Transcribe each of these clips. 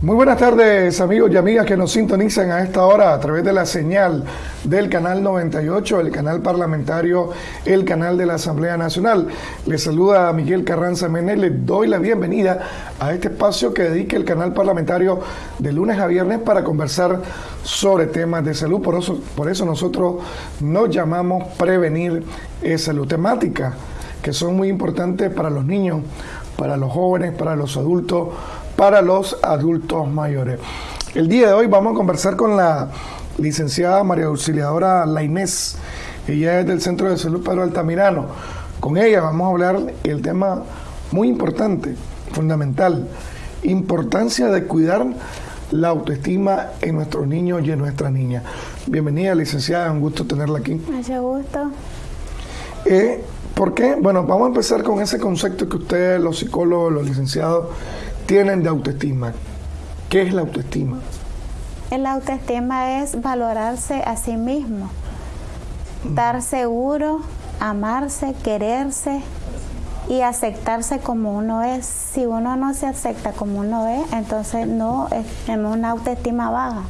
Muy buenas tardes amigos y amigas que nos sintonizan a esta hora a través de la señal del canal 98, el canal parlamentario, el canal de la Asamblea Nacional. Les saluda a Miguel Carranza Menéndez, les doy la bienvenida a este espacio que dedica el canal parlamentario de lunes a viernes para conversar sobre temas de salud. Por eso, por eso nosotros nos llamamos Prevenir Salud. Temática que son muy importantes para los niños, para los jóvenes, para los adultos, para los adultos mayores. El día de hoy vamos a conversar con la licenciada María Auxiliadora Lainés. Ella es del Centro de Salud Pedro Altamirano. Con ella vamos a hablar el tema muy importante, fundamental, importancia de cuidar la autoestima en nuestros niños y en nuestras niñas. Bienvenida, licenciada, un gusto tenerla aquí. Mucho gusto. Eh, ¿Por qué? Bueno, vamos a empezar con ese concepto que ustedes, los psicólogos, los licenciados, tienen de autoestima. ¿Qué es la autoestima? El autoestima es valorarse a sí mismo, estar seguro, amarse, quererse y aceptarse como uno es. Si uno no se acepta como uno es, entonces no es una autoestima baja.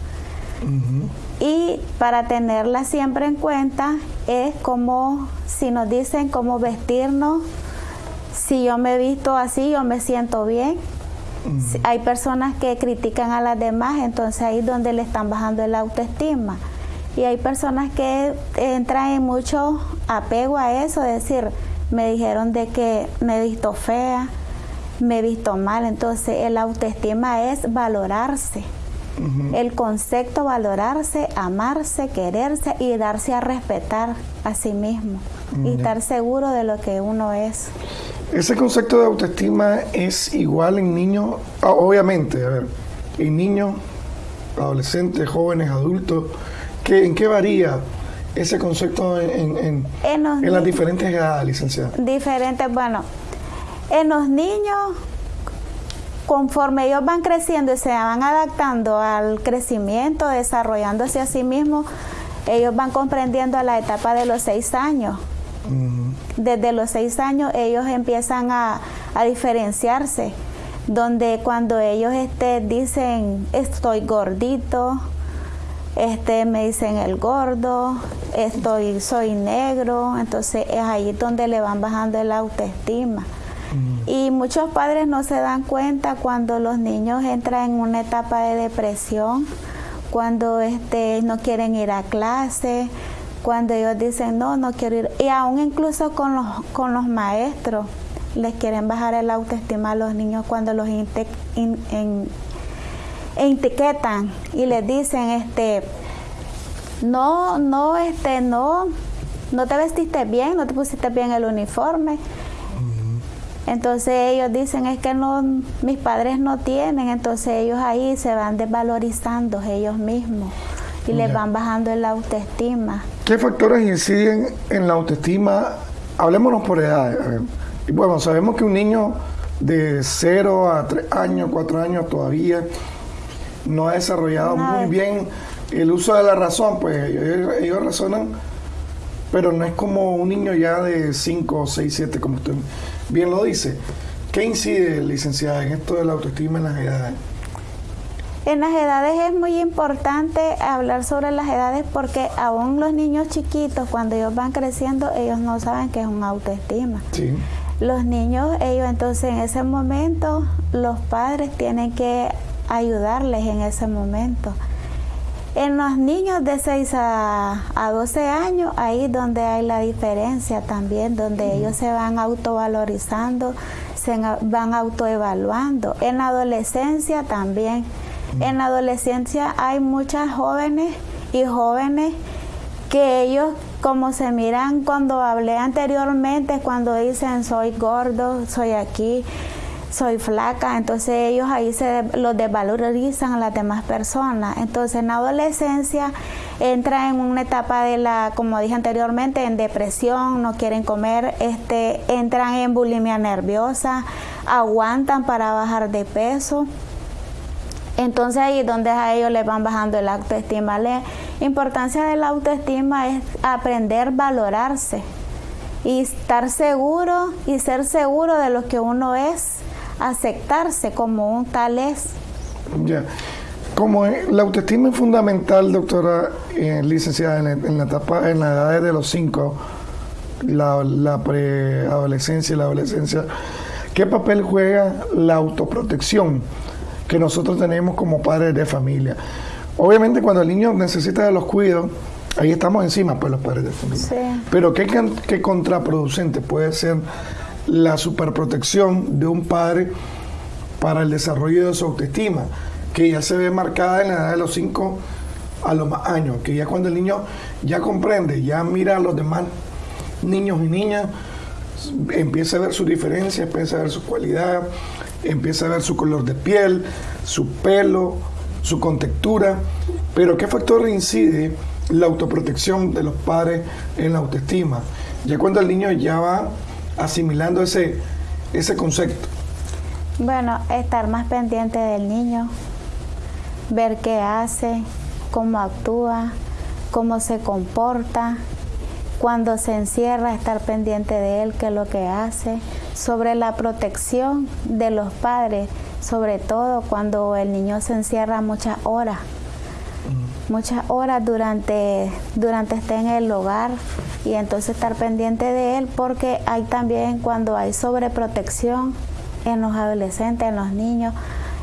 Y para tenerla siempre en cuenta es como si nos dicen cómo vestirnos, si yo me visto así, yo me siento bien, hay personas que critican a las demás, entonces ahí es donde le están bajando el autoestima. Y hay personas que entran en mucho apego a eso, es decir, me dijeron de que me he visto fea, me he visto mal, entonces el autoestima es valorarse. El concepto valorarse, amarse, quererse y darse a respetar a sí mismo y estar seguro de lo que uno es. Ese concepto de autoestima es igual en niños, ah, obviamente, a ver, en niños, adolescentes, jóvenes, adultos, ¿en qué varía ese concepto en, las diferentes edades, licenciada? Diferentes, bueno, en los niños, conforme ellos van creciendo y se van adaptando al crecimiento, desarrollándose a sí mismos, ellos van comprendiendo a la etapa de los seis años desde los seis años ellos empiezan a, diferenciarse, donde cuando ellos este, dicen estoy gordito, este, me dicen el gordo, estoy, soy negro, entonces es ahí donde le van bajando el autoestima. Y muchos padres no se dan cuenta cuando los niños entran en una etapa de depresión, cuando este, no quieren ir a clase, cuando ellos dicen, no, no quiero ir, y aún incluso con los, con los maestros, les quieren bajar el autoestima a los niños cuando los etiquetan y les dicen, este, no, no, este, no, no te vestiste bien, no te pusiste bien el uniforme. Entonces ellos dicen es que no, mis padres no tienen, entonces ellos ahí se van desvalorizando ellos mismos y les van bajando el autoestima. ¿Qué factores inciden en la autoestima? Hablemosnos por edad. Y bueno, sabemos que un niño de 0 a 3 años, 4 años todavía no ha desarrollado muy bien el uso de la razón, pues ellos, razonan, pero no es como un niño ya de 5, 6, 7, como usted bien lo dice. ¿Qué incide, licenciada, en esto de la autoestima en las edades? En las edades es muy importante hablar sobre las edades porque aún los niños chiquitos, cuando ellos van creciendo, ellos no saben qué es un autoestima. Los niños, ellos entonces en ese momento, los padres tienen que ayudarles en ese momento. En los niños de 6 a, 12 años, ahí es donde hay la diferencia también, donde ellos se van autovalorizando, se van autoevaluando. En la adolescencia también en la adolescencia hay muchas jóvenes y jóvenes que ellos como se miran cuando hablé anteriormente, cuando dicen soy gordo, soy aquí, soy flaca, entonces ellos ahí se los desvalorizan a las demás personas. Entonces en la adolescencia entra en una etapa de la, como dije anteriormente, en depresión, no quieren comer, este, entran en bulimia nerviosa, aguantan para bajar de peso. Entonces ahí es donde a ellos les van bajando el autoestima. La importancia de la autoestima es aprender a valorarse y estar seguro y ser seguro de lo que uno es, aceptarse como un tal es. Ya. Como la autoestima es fundamental, doctora eh, licenciada, en, la etapa, en la edad de los cinco, la, la preadolescencia y la adolescencia, ¿qué papel juega la autoprotección que nosotros tenemos como padres de familia? Obviamente cuando el niño necesita de los cuidados, ahí estamos encima, pues los padres de familia. Pero ¿qué, ¿qué contraproducente puede ser la superprotección de un padre para el desarrollo de su autoestima? que ya se ve marcada en la edad de los 5 a los más años, que ya cuando el niño ya comprende, ya mira a los demás niños y niñas, empieza a ver su diferencia, empieza a ver su cualidad, empieza a ver su color de piel, su pelo, su contextura. Pero ¿qué factor incide la autoprotección de los padres en la autoestima? Ya cuando el niño ya va asimilando ese, ese concepto. Bueno, estar más pendiente del niño, ver qué hace, cómo actúa, cómo se comporta, cuando se encierra, estar pendiente de él, qué es lo que hace, sobre la protección de los padres, sobre todo cuando el niño se encierra muchas horas, muchas horas durante, durante esté en el hogar y entonces estar pendiente de él porque hay también cuando hay sobreprotección en los adolescentes, en los niños,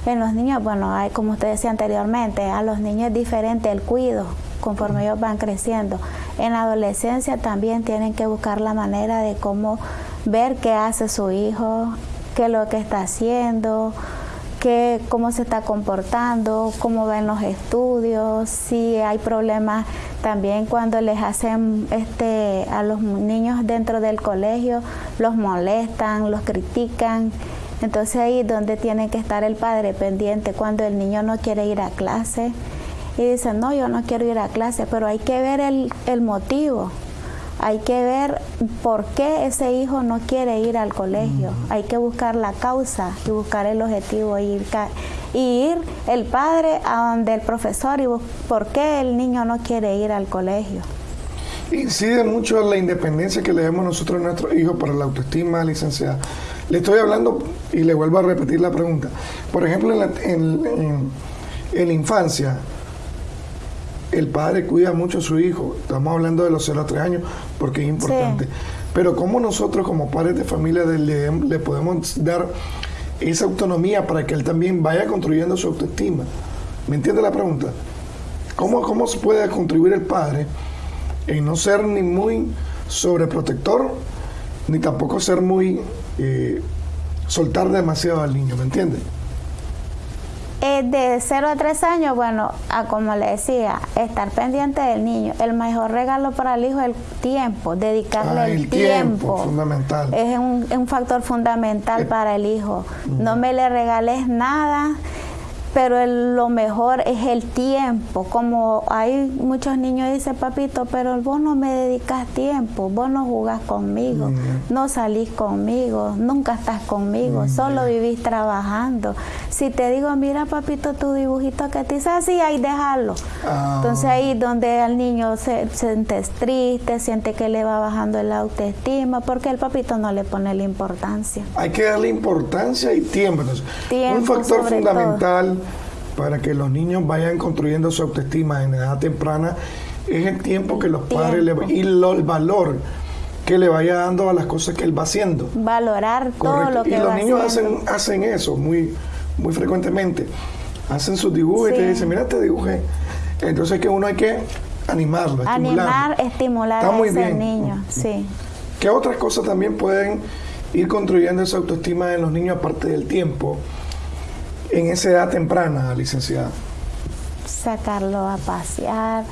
en los niños, bueno, hay como usted decía anteriormente, a los niños es diferente el cuido conforme ellos van creciendo. En la adolescencia también tienen que buscar la manera de cómo ver qué hace su hijo, qué es lo que está haciendo, qué, cómo se está comportando, cómo ven los estudios, si hay problemas también cuando les hacen este a los niños dentro del colegio, los molestan, los critican. Entonces ahí es donde tiene que estar el padre pendiente cuando el niño no quiere ir a clase. Y dice, no, yo no quiero ir a clase, pero hay que ver el, motivo, hay que ver por qué ese hijo no quiere ir al colegio, hay que buscar la causa y buscar el objetivo y ir, y ir el padre a donde el profesor y por qué el niño no quiere ir al colegio. Incide mucho la independencia que le damos nosotros a nuestros hijos para la autoestima, licenciada. Le estoy hablando y le vuelvo a repetir la pregunta. Por ejemplo, en la, infancia, el padre cuida mucho a su hijo. Estamos hablando de los 0 a 3 años porque es importante. Pero ¿cómo nosotros como padres de familia le, le, podemos dar esa autonomía para que él también vaya construyendo su autoestima? ¿Me entiende la pregunta? ¿Cómo, cómo se puede contribuir el padre en no ser ni muy sobreprotector, ni tampoco ser muy eh, soltar demasiado al niño, ¿me entiendes? Eh, de 0 a 3 años, bueno, como le decía, estar pendiente del niño. El mejor regalo para el hijo es el tiempo, dedicarle ah, el, tiempo, Fundamental. Es un, un factor fundamental eh, para el hijo. No me le regales nada pero lo mejor es el tiempo. Como hay muchos niños dicen, papito, pero vos no me dedicas tiempo, vos no jugás conmigo, no salís conmigo, nunca estás conmigo, solo vivís trabajando. Si te digo, mira, papito, tu dibujito que te hice así, ahí déjalo. Ah. Entonces ahí donde el niño se, siente triste, siente que le va bajando el autoestima, porque el papito no le pone la importancia. Hay que darle importancia y tiempo. tiempo Un factor fundamental para que los niños vayan construyendo su autoestima en edad temprana es el tiempo que los padres le y el valor que le vaya dando a las cosas que él va haciendo. Valorar todo lo que Y los niños hacen, hacen eso muy, muy frecuentemente. Hacen sus dibujos y te dicen, mira, te dibujé. Entonces que uno hay que animarlo, Animar, estimular a ese niño, sí. ¿Qué otras cosas también pueden ir construyendo esa autoestima en los niños aparte del tiempo? En esa edad temprana, licenciada? Sacarlo a pasear,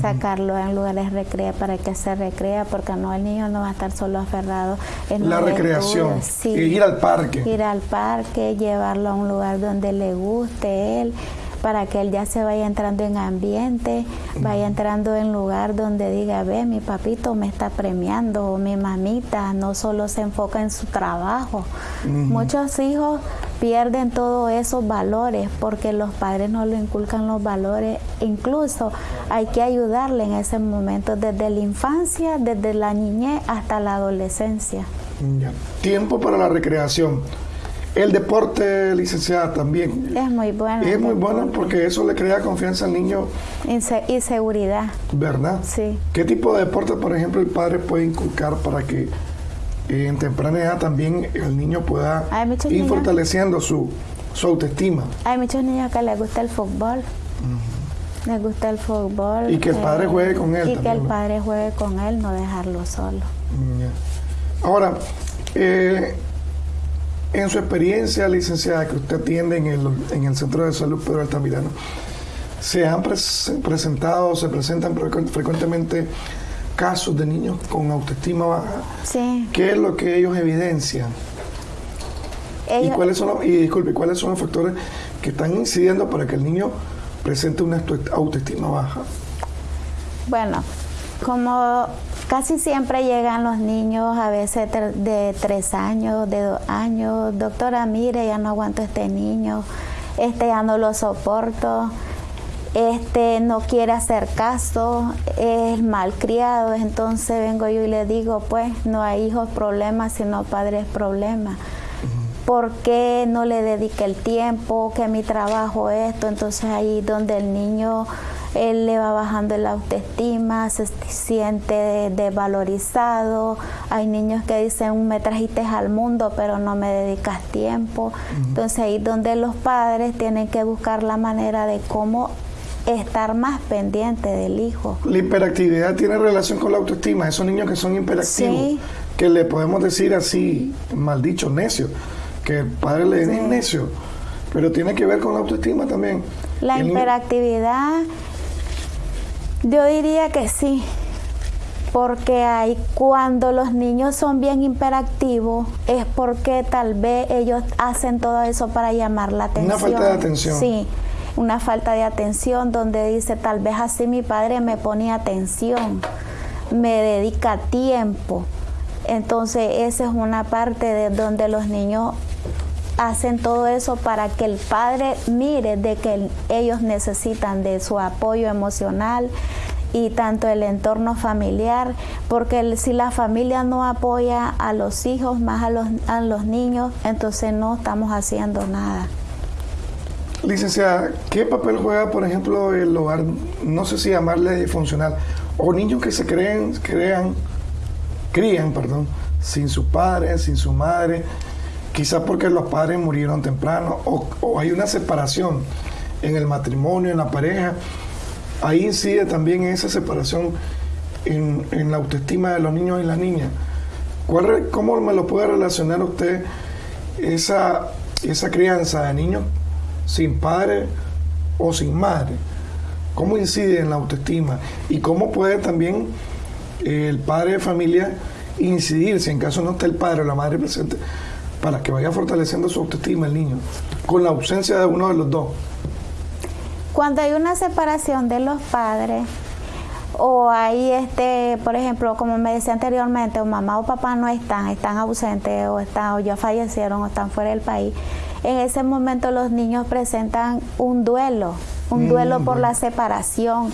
sacarlo en lugares recrea para que se recrea, porque no el niño no va a estar solo aferrado en la recreación, ir al parque. Ir al parque, llevarlo a un lugar donde le guste él para que él ya se vaya entrando en ambiente, vaya entrando en lugar donde diga, ve, mi papito me está premiando, o mi mamita no solo se enfoca en su trabajo. Muchos hijos pierden todos esos valores porque los padres no le inculcan los valores. Incluso hay que ayudarle en ese momento, desde la infancia, desde la niñez hasta la adolescencia. Tiempo para la recreación. El deporte, licenciada, también. Es muy bueno. Es muy bueno porque eso le crea confianza al niño. y seguridad. ¿Verdad? Sí. ¿Qué tipo de deporte, por ejemplo, el padre puede inculcar para que eh, en temprana edad también el niño pueda ir fortaleciendo su, su autoestima? Hay muchos niños que les gusta el fútbol. Les gusta el fútbol. Y que el padre juegue con él. Y que el padre juegue con él, no dejarlo solo. Ahora, eh, en su experiencia, licenciada, que usted atiende en el, en el Centro de Salud Pedro Altamirano, ¿se han presentado, se presentan frecuentemente casos de niños con autoestima baja? Sí. ¿Qué es lo que ellos evidencian? ¿Y, cuáles son los, y disculpe, cuáles son los factores que están incidiendo para que el niño presente una autoestima baja? Bueno, como casi siempre llegan los niños, a veces de tres años, de dos años, doctora, mire, ya no aguanto este niño, este ya no lo soporto, este no quiere hacer caso, es malcriado, entonces vengo yo y le digo, pues no hay hijos problemas, sino padres problemas. ¿Por qué no le dedique el tiempo? Que mi trabajo esto, entonces ahí donde el niño él le va bajando la autoestima, se siente desvalorizado. Hay niños que dicen, me trajiste al mundo, pero no me dedicas tiempo. Entonces ahí donde los padres tienen que buscar la manera de cómo estar más pendiente del hijo. La hiperactividad tiene relación con la autoestima. Esos niños que son hiperactivos, que le podemos decir así, mal dicho, necio, que el padre le dice necio, pero tiene que ver con la autoestima también. La hiperactividad yo diría que sí, porque hay cuando los niños son bien hiperactivos es porque tal vez ellos hacen todo eso para llamar la atención. Una falta de atención. Sí, una falta de atención donde dice tal vez así mi padre me pone atención, me dedica tiempo. Entonces esa es una parte de donde los niños hacen todo eso para que el padre mire de que ellos necesitan de su apoyo emocional y tanto el entorno familiar, porque si la familia no apoya a los hijos, más a los, a los niños, entonces no estamos haciendo nada. Licenciada, ¿qué papel juega, por ejemplo, el hogar, no sé si llamarle disfuncional, o niños que se creen, crean, crían, perdón, sin su padre, sin su madre, quizás porque los padres murieron temprano o, hay una separación en el matrimonio, en la pareja. Ahí incide también esa separación en, la autoestima de los niños y las niñas. ¿Cuál, ¿Cómo me lo puede relacionar usted esa, esa crianza de niños sin padre o sin madre? ¿Cómo incide en la autoestima? ¿Y cómo puede también el padre de familia incidir, si en caso no está el padre o la madre presente, para que vaya fortaleciendo su autoestima el niño, con la ausencia de uno de los dos. Cuando hay una separación de los padres, o hay este, por ejemplo, como me decía anteriormente, o mamá o papá no están, están ausentes o están o ya fallecieron o están fuera del país, en ese momento los niños presentan un duelo, un duelo por la separación,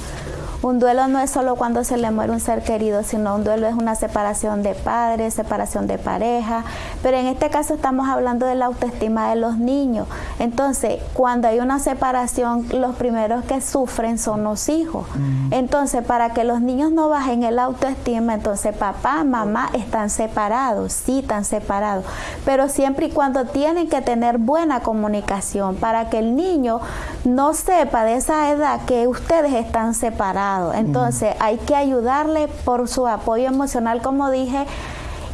un duelo no es solo cuando se le muere un ser querido, sino un duelo es una separación de padres, separación de pareja, pero en este caso estamos hablando de la autoestima de los niños. Entonces, cuando hay una separación, los primeros que sufren son los hijos. Entonces, para que los niños no bajen el autoestima, entonces papá, mamá están separados, sí están separados, pero siempre y cuando tienen que tener buena comunicación para que el niño no sepa de esa edad que ustedes están separados. Entonces hay que ayudarle por su apoyo emocional, como dije,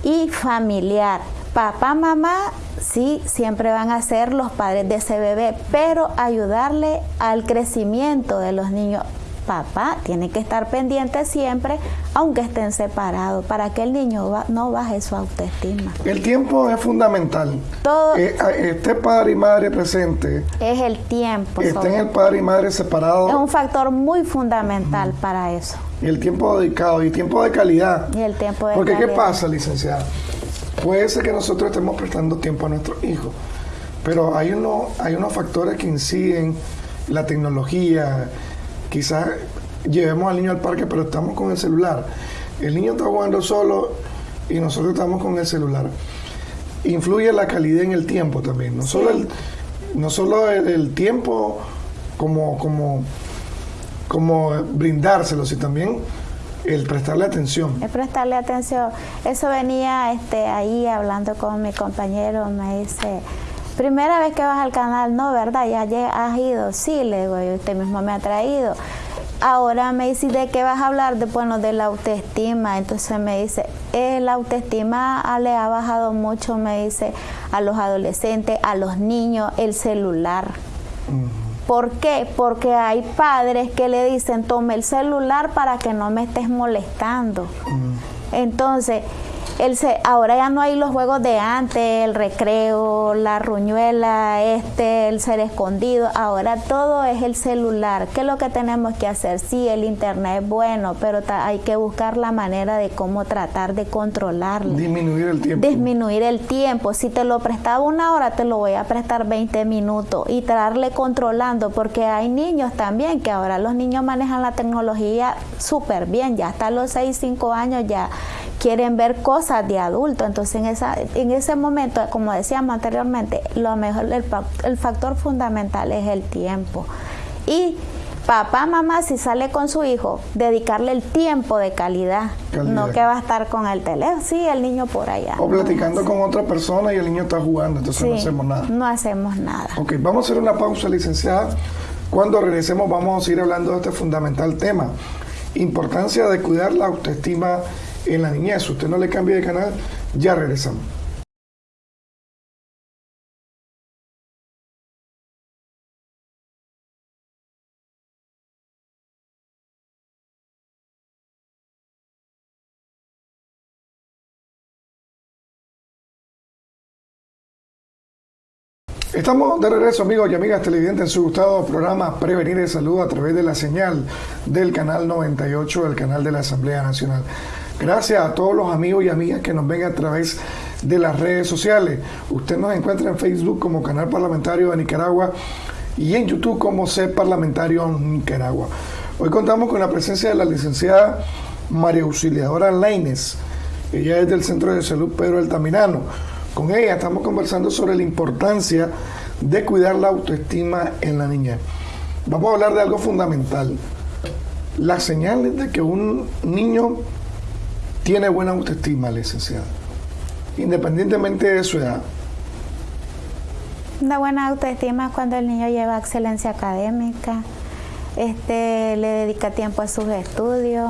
y familiar. Papá, mamá, sí, siempre van a ser los padres de ese bebé, pero ayudarle al crecimiento de los niños papá tiene que estar pendiente siempre, aunque estén separados, para que el niño no baje su autoestima. El tiempo es fundamental. Todo. Eh, este padre y madre presente. Es el tiempo. Estén el padre y madre separados. Es un factor muy fundamental para eso. Y el tiempo dedicado y tiempo de calidad. Y el tiempo de Porque ¿qué pasa, licenciada? Puede ser que nosotros estemos prestando tiempo a nuestros hijos, pero hay, uno, hay unos factores que inciden, la tecnología, quizás llevemos al niño al parque, pero estamos con el celular. El niño está jugando solo y nosotros estamos con el celular. influye la calidad en el tiempo también, no solo el, no solo el, tiempo como, como, como brindárselo, sino también el prestarle atención. El prestarle atención. Eso venía este, ahí hablando con mi compañero, me dice, primera vez que vas al canal, no, ¿verdad? Ya has ido, sí, le digo, usted mismo me ha traído. Ahora me dice, ¿de qué vas a hablar? De, bueno, de la autoestima. Entonces me dice, eh, la autoestima le ha bajado mucho, me dice, a los adolescentes, a los niños, el celular. ¿Por qué? Porque hay padres que le dicen, tome el celular para que no me estés molestando. Mm. Entonces, el ahora ya no hay los juegos de antes, el recreo, la ruñuela, este, el ser escondido. Ahora todo es el celular. ¿Qué es lo que tenemos que hacer? Sí, el internet es bueno, pero hay que buscar la manera de cómo tratar de controlarlo. Disminuir el tiempo. Disminuir el tiempo. Si te lo prestaba una hora, te lo voy a prestar 20 minutos y tratarle controlando, porque hay niños también que ahora los niños manejan la tecnología súper bien, ya hasta los 6, 5 años ya quieren ver cosas de adulto. Entonces, en, esa, en ese momento, como decíamos anteriormente, lo mejor, el, factor fundamental es el tiempo. Y papá, mamá, si sale con su hijo, dedicarle el tiempo de calidad, no que va a estar con el teléfono, sí, el niño por allá. O platicando con otra persona y el niño está jugando, entonces no hacemos nada. No hacemos nada. Ok, vamos a hacer una pausa, licenciada. Cuando regresemos vamos a seguir hablando de este fundamental tema, importancia de cuidar la autoestima en la niñez. Usted no le cambie de canal, ya regresamos. Estamos de regreso, amigos y amigas televidentes, en su gustado programa Prevenir de Salud a través de la señal del canal 98 del canal de la Asamblea Nacional. Gracias a todos los amigos y amigas que nos ven a través de las redes sociales. Usted nos encuentra en Facebook como Canal Parlamentario de Nicaragua y en YouTube como C Parlamentario Nicaragua. Hoy contamos con la presencia de la licenciada María Auxiliadora Laines. Ella es del Centro de Salud Pedro Altamirano. Con ella estamos conversando sobre la importancia de cuidar la autoestima en la niña. Vamos a hablar de algo fundamental. Las señales de que un niño tiene buena autoestima, licenciada, independientemente de su edad. Una buena autoestima es cuando el niño lleva excelencia académica, este, le dedica tiempo a sus estudios,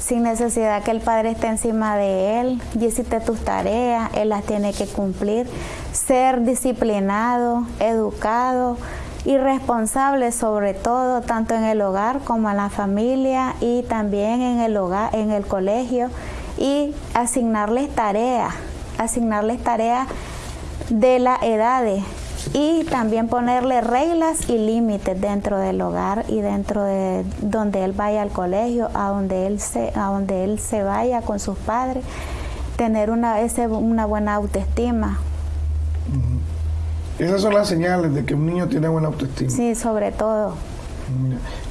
sin necesidad que el padre esté encima de él, y hiciste tus tareas, él las tiene que cumplir, ser disciplinado, educado y responsable sobre todo, tanto en el hogar como en la familia y también en el hogar, en el colegio y asignarles tareas, asignarles tareas de las edades y también ponerle reglas y límites dentro del hogar y dentro de donde él vaya al colegio, a donde él se, a donde él se vaya con sus padres, tener una, ese, una buena autoestima. Esas son las señales de que un niño tiene buena autoestima. Sí, sobre todo.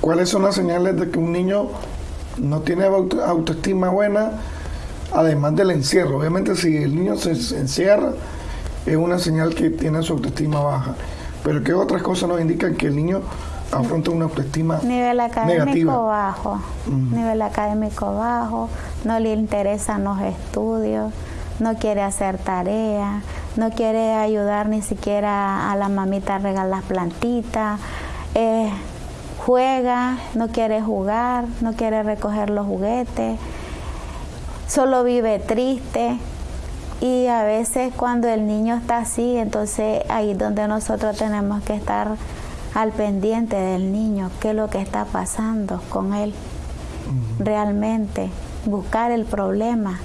¿Cuáles son las señales de que un niño no tiene autoestima buena? Además del encierro. Obviamente si el niño se, encierra es una señal que tiene su autoestima baja. Pero ¿qué otras cosas nos indican que el niño afronta una autoestima nivel académico bajo. Nivel académico bajo. No le interesan los estudios. No quiere hacer tareas no quiere ayudar ni siquiera a la mamita a regar las plantitas. Eh, juega. No quiere jugar. No quiere recoger los juguetes solo vive triste y a veces cuando el niño está así, entonces ahí es donde nosotros tenemos que estar al pendiente del niño, qué es lo que está pasando con él realmente, buscar el problema.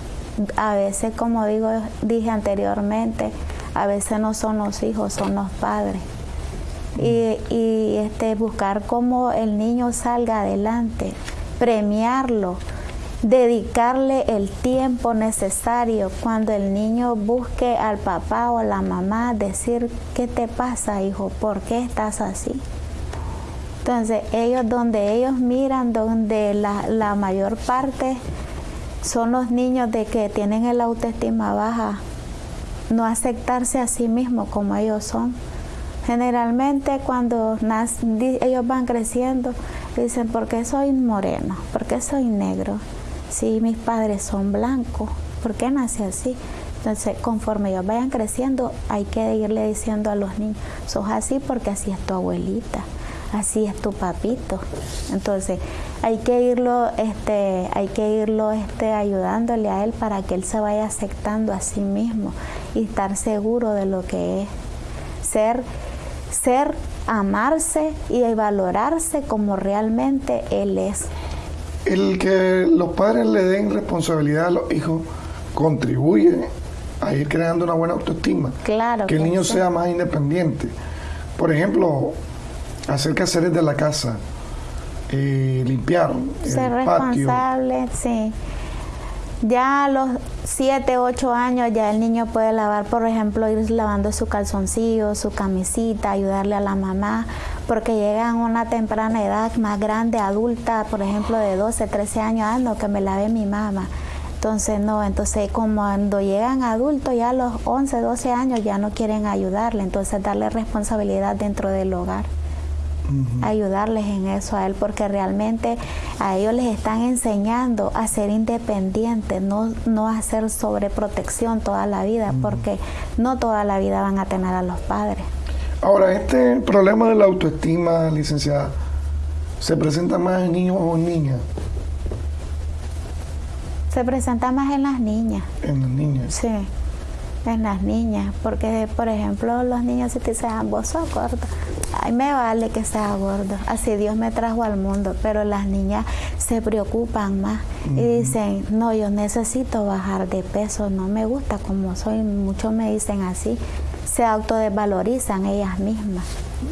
A veces, como digo, dije anteriormente, a veces no son los hijos, son los padres. Y, y este, buscar cómo el niño salga adelante, premiarlo, dedicarle el tiempo necesario cuando el niño busque al papá o la mamá, decir, ¿qué te pasa, hijo? ¿Por qué estás así? Entonces, ellos, donde ellos miran, donde la, mayor parte son los niños de que tienen el autoestima baja, no aceptarse a sí mismo como ellos son. Generalmente cuando ellos van creciendo, dicen, ¿por qué soy moreno? ¿Por qué soy negro? Si mis padres son blancos, ¿por qué nace así? Entonces, conforme ellos vayan creciendo, hay que irle diciendo a los niños, sos así porque así es tu abuelita, así es tu papito. Entonces, hay que irlo, este, hay que irlo este, ayudándole a él para que él se vaya aceptando a sí mismo y estar seguro de lo que es. Ser, ser, amarse y valorarse como realmente él es. El que los padres le den responsabilidad a los hijos contribuye a ir creando una buena autoestima. Claro. Que el niño sea más independiente. Por ejemplo, hacer quehaceres de la casa, eh, limpiar. Ser responsable, sí. Ya a los 7, 8 años ya el niño puede lavar, por ejemplo, ir lavando su calzoncillo, su camisita, ayudarle a la mamá, porque llegan a una temprana edad más grande, adulta, por ejemplo, de 12, 13 años, ah, no, que me lave mi mamá. Entonces, no, entonces como cuando llegan adultos, ya a los 11, 12 años ya no quieren ayudarle, entonces darle responsabilidad dentro del hogar. Ayudarles en eso a él, porque realmente a ellos les están enseñando a ser independientes, no, no a hacer sobreprotección toda la vida, porque no toda la vida van a tener a los padres. Ahora, este problema de la autoestima, licenciada, ¿se presenta más en niños o en niñas? Se presenta más en las niñas. En las niñas. Sí, en las niñas, porque por ejemplo los niños si te dicen, vos sos gordo, ay me vale que sea gordo, así Dios me trajo al mundo, pero las niñas se preocupan más y dicen, no, yo necesito bajar de peso, no me gusta como soy, muchos me dicen así, se autodesvalorizan ellas mismas.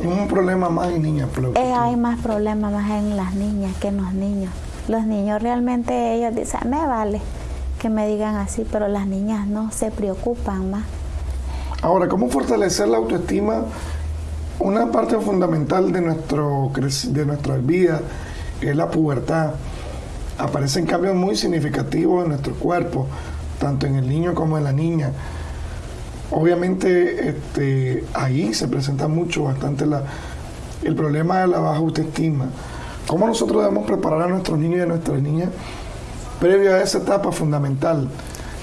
Un problema más en niñas. Eh, hay más problemas más en las niñas que en los niños. Los niños realmente ellos dicen, me vale que me digan así, pero las niñas no se preocupan más. Ahora, ¿cómo fortalecer la autoestima? Una parte fundamental de, nuestro, de nuestra vida es la pubertad. Aparecen cambios muy significativos en nuestro cuerpo, tanto en el niño como en la niña. Obviamente este, ahí se presenta mucho, bastante la, el problema de la baja autoestima. ¿Cómo nosotros debemos preparar a nuestros niños y a nuestras niñas previo a esa etapa fundamental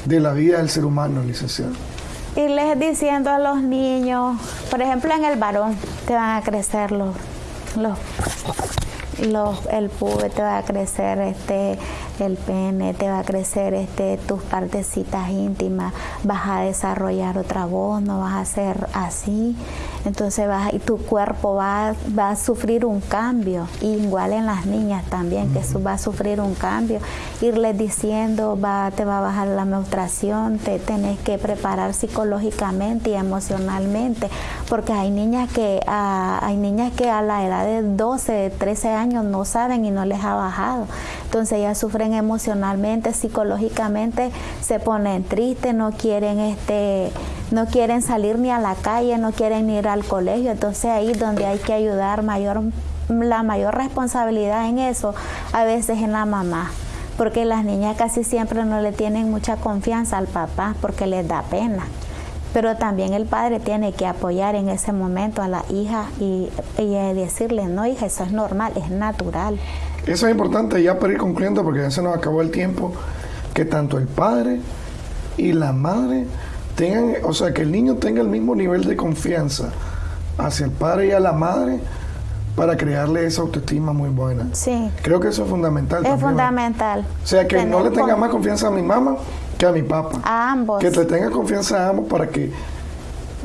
de la vida del ser humano, licenciado? Irles diciendo a los niños, por ejemplo en el varón, te van a crecer los, los, los el pube, te va a crecer este el pene, te va a crecer este tus partecitas íntimas, vas a desarrollar otra voz, no vas a ser así. Entonces va, y tu cuerpo va, va, a sufrir un cambio, igual en las niñas también, que va a sufrir un cambio, irles diciendo, va, te va a bajar la menstruación, te tenés que preparar psicológicamente y emocionalmente, porque hay niñas que, a, hay niñas que a la edad de 12, de 13 años no saben y no les ha bajado, entonces ellas sufren emocionalmente, psicológicamente, se ponen tristes, no quieren este no quieren salir ni a la calle, no quieren ir al colegio, entonces ahí donde hay que ayudar mayor la mayor responsabilidad en eso a veces en la mamá, porque las niñas casi siempre no le tienen mucha confianza al papá porque les da pena. Pero también el padre tiene que apoyar en ese momento a la hija y, y decirle, no hija, eso es normal, es natural. Eso es importante ya para ir concluyendo porque ya se nos acabó el tiempo, que tanto el padre y la madre tengan, o sea, que el niño tenga el mismo nivel de confianza hacia el padre y a la madre para crearle esa autoestima muy buena. Sí. Creo que eso es fundamental. Es fundamental. O sea, que no le tenga más confianza a mi mamá que a mi papá. A ambos. Que le tenga confianza a ambos para que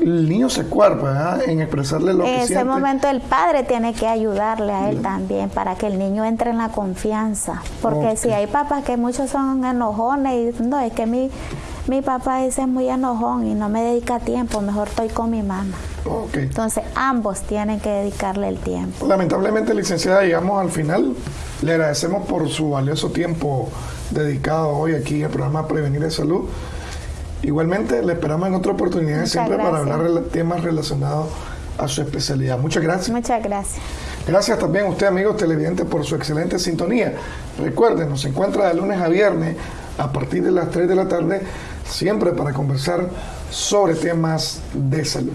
el niño se cuerpa en expresarle lo que siente. En ese momento el padre tiene que ayudarle a él también para que el niño entre en la confianza. Porque si hay papás que muchos son enojones y no, es que mi mi papá es muy enojón y no me dedica tiempo, mejor estoy con mi mamá. Entonces ambos tienen que dedicarle el tiempo. Lamentablemente, licenciada, llegamos al final. Le agradecemos por su valioso tiempo dedicado hoy aquí al programa Prevenir de Salud. Igualmente, le esperamos en otra oportunidad siempre para hablar de temas relacionados a su especialidad. Muchas gracias. Muchas gracias. Gracias también a usted, amigos televidentes, por su excelente sintonía. Recuerden, nos encuentra de lunes a viernes a partir de las 3 de la tarde siempre para conversar sobre temas de salud.